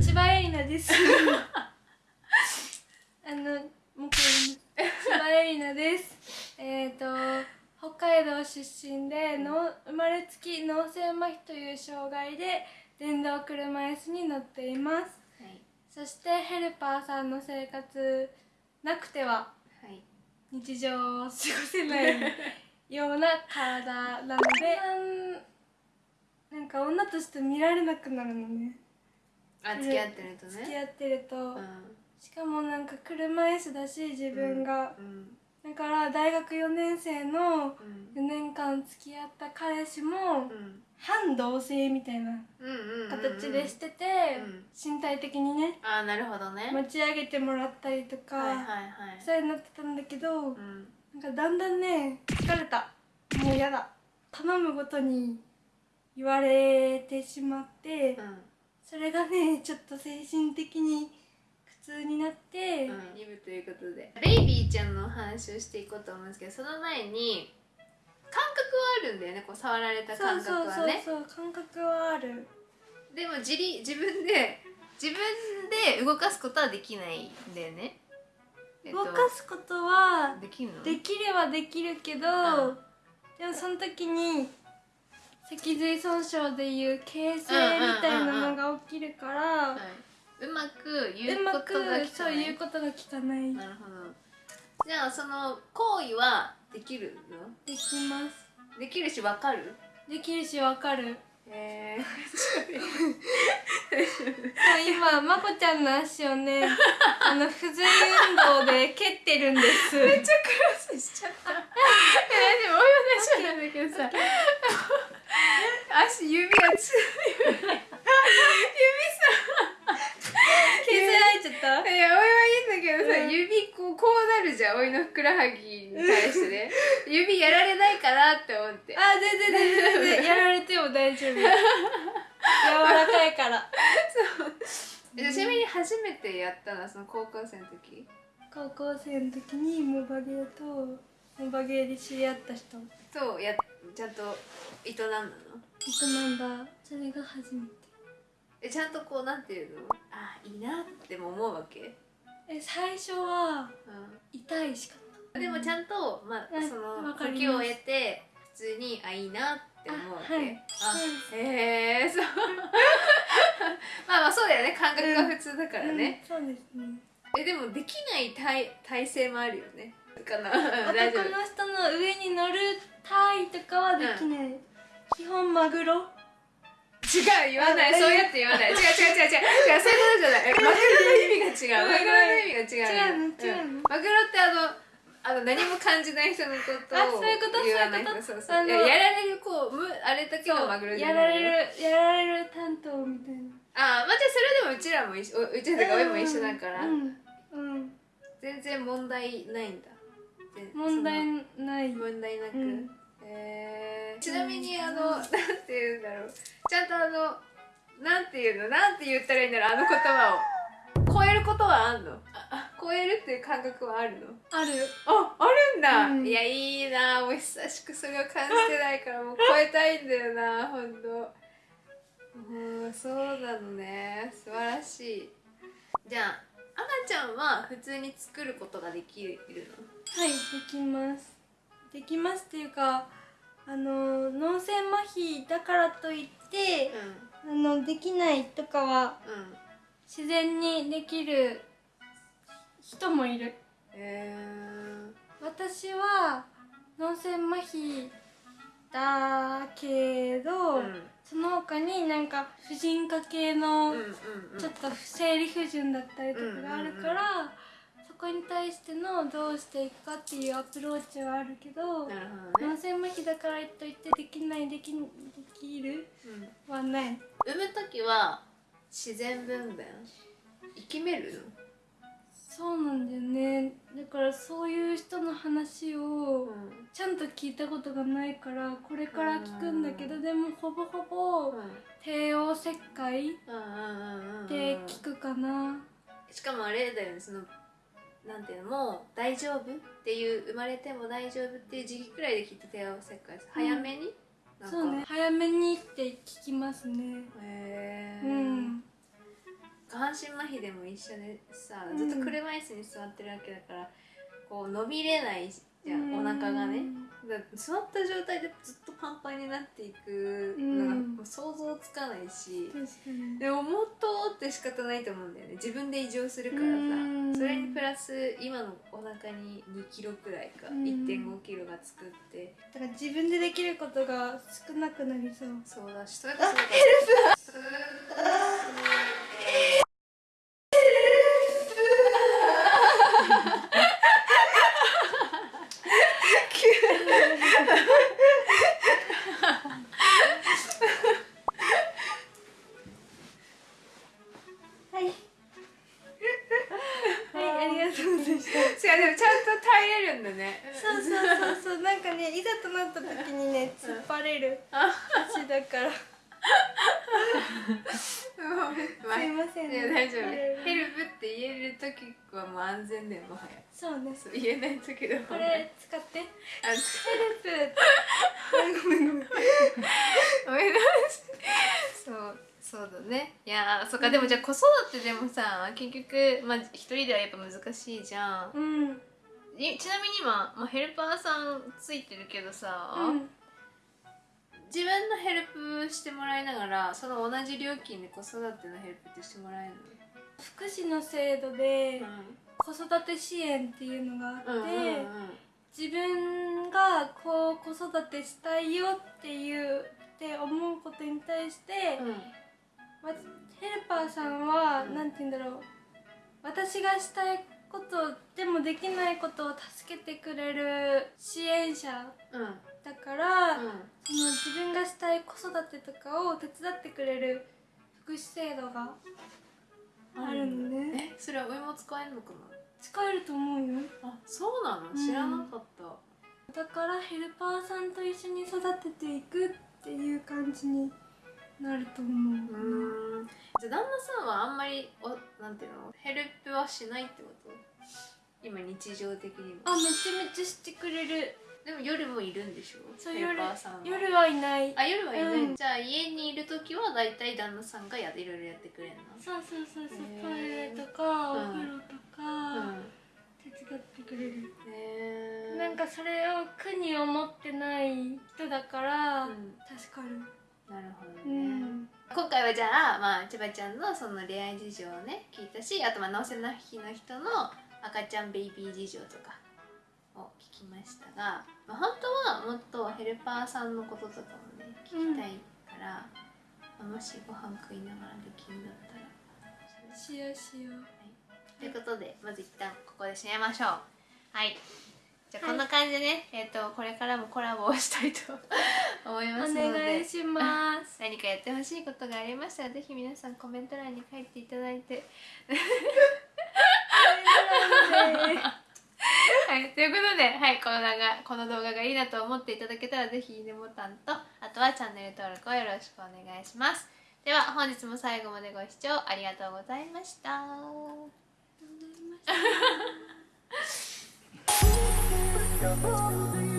千葉エリナです。あのも千葉エリナです。えっ、と北海道出身での生まれつき脳性麻痺という障害で電動車椅子に乗っています。はい。そしてヘルパーさんの生活なくてははい。日常を過ごせないような体なので なんか女として見られなくなるのねあ付き合ってるとね。付き合ってると、うん。しかもなんか車椅子だし自分が、うんだから大学4年生のうん。4年間付き合った彼氏もうん。反同性みたいな形でしてて、うん。身体的にね。ああなるほどね。持ち上げてもらったりとか、はいはいはい。そういうのになってたんだけど、うん。なんかだんだんね疲れた。もうやだ。頼むごとに言われてしまって、うんそれがねちょっと精神的に苦痛になって、うん、2部ということで。ベイビーちゃんの話をしていこうと思うんですけどその前に感覚はあるんだよね。こう触られた感覚はね。そう感覚はある。でも自立自分で自分で動かすことはできないんだよね、えっと動かすことはできるの？できればできるけど、うん。でもその時に脊髄損傷でいう形成みたいなのが起きるから、はい、うまく言うことが聞かそうないいうことが聞かない。なるほど。じゃあその行為はできるの？できます。できるし分かる？できるしわかる。へえそう 今まこちゃんの足をねあの不随運動で蹴ってるんです。めっちゃクロスしちゃった。えでも俺は大丈夫なんだけどさ、足指がつ指さ削られちゃった？いやおいはいいんだけどさ、うん。指こうこうなるじゃんおいのふくらはぎに対してね。指やられないかなって思って。あ全然全然全然。やられても大丈夫。柔らかいから。えちなみに初めてやったのはその高校生の時？高校生の時にモバゲーとモバゲーで知り合った人。とやちゃんと営んだの？人なんだそれが初めて。えちゃんとこうなんていうの？あいいなっても思うわけ、え最初はうん痛いしかった。でもちゃんと、まあうんその時を得て普通にあいいなって思うわけ。あはい。あへえそう。まあまあそうだよね。感覚が普通だからね、うんそうですね。えでもできない体体勢もあるよね。かな男の人の上に乗るタイとかはできない、基本マグロ？違う言わない。あそうやって言わない。違う違う違う違う。違うそういうことじゃない。えマグロの意味が違う。マグロの意味が違う。違う。の？違うの？んマグロってあのあの何も感じない人のことをあそういうこと？言わない。そういうこと？そうそうあのいややられるこうむあれだけのマグロじゃやらないよれるやられる担当みたいな。あまあじゃあそれでもうちらも一緒ううちらとか親も一緒だから、うん、うん、全然問題ないんだ。全問題そない。の問題なく、うん。えーちなみにあのなんて言うんだろう。ちゃんとあのなんて言うの？なんて言ったらいいんだろう？あの言葉を。超えることはあんの？ああ。超えるっていう感覚はあるの？ある。ああるんだ、うん。いやいいな。もう久しくそれを感じてないからもう超えたいんだよなほんと。うんそうなのね。素晴らしい。じゃあ赤ちゃんは普通に作ることができるはいできます。できますっていうかあの脳性麻痺だからといってのあのできないとかはうんうん自然にできる人もいる。へ私は脳性麻痺だけど、ーうん。その他になんか婦人科系のうんうんうん。ちょっと生理不順だったりとかがあるから、そこに対してのどうしていくかっていうアプローチはあるけど脳性麻痺だからといってできないできできるうん、はない。産む時は自然分娩？生きめる？そうなんだよね。だからそういう人の話の、をうん。ちゃんと聞いたことがないからこれから聞くんだけどでもほぼほぼ帝王切開うんうんうんうんうん。で聞くかな。しかもあれだよねそのなんていうのもう大丈夫っていう生まれても大丈夫っていう時期くらいできっと帝王切開です早めに、そうね。早めにって聞きますね。へえ、うん。が半身麻痺でも一緒でさずっと車椅子に座ってるわけだから、こう伸びれないじゃん。お腹がね座った状態でずっとパンパンになっていくのが想像つかないし、確かに。でももっとって仕方ないと思うんだよね。自分で異常するからさうん。それにプラス今のお腹に2キロくらいかうん。1 5キロがつくって。だから自分でできることが少なくなりそう。そうだしそれこそだ した違うでもちゃんと耐えれるんだね。そうそうそうそう。なんかねいざとなった時にね突っ張れる。足だから。すいませんいや大丈夫。はいヘルプって言える時はもう安全だよもはやそうねそう言えない時だも。んこれ使って。ヘあルプ。ごめんごめん。ごめんそうそうだね。いやーそっかでもじゃあ子育てでもさ結局まあ一人ではやっぱ難しいじゃん。うん。いちなみに今、まあ、ヘルパーさんついてるけどさ、うん。自分のヘルプしてもらいながらその同じ料金で子育てのヘルプってしてもらえる福祉の制度での子育て支援っていうのがあって、うん。うんうん自分がこう子育てしたいよっていうって思うことに対して、まヘルパーさんはうん何て言うんだろう。私がしたいことでもできないことを助けてくれる支援者。うんうんだから、うんその自分がしたい子育てとかを手伝ってくれる福祉制度があるのね、えそれは上も使えるのか使えると思うよ。なあそうなの？知らなかった、だからヘルパーさんと一緒に育てていくっていう感じになると思ううーん。じゃあ旦那さんはあんまりおなんていうの？ヘルプはしないってこと？今日常的にもあめちゃめちゃしてくれる。でも夜もいるんでしょ？そうヘルパーさんは。夜はいない。あ夜はいない、うん。じゃあ家にいる時は大体旦那さんがやいろいろやってくれるの？そうそうそうそう。トイレとかおうん。風呂とか手伝ってくれる、へえなんかそれを苦に思ってない人だから、うん。助かるなるほどうね、ん。今回はじゃあ、まあ、千葉ちゃんのその恋愛事情をね聞いたしあとまあ脳性麻痺の人の赤ちゃんベイビー事情とかを聞きましたが、まあ、本当はもっとヘルパーさんのこととかもね聞きたいから、まあもしご飯食いながらできるんだったらしようしよう。ということでまず一旦ここで締めましょう。はいじゃあはいこんな感じでね、えっ、とこれからもコラボをしたいと思いおますので。願いします。何かやってほしいことがありましたらぜひ皆さんコメント欄に書いていただいて。はい、ということで、はい、この動画この動画がいいなと思っていただけたらぜひいいねボタンとあとはチャンネル登録をよろしくお願いします。では本日も最後までご視聴ありがとうございましたあ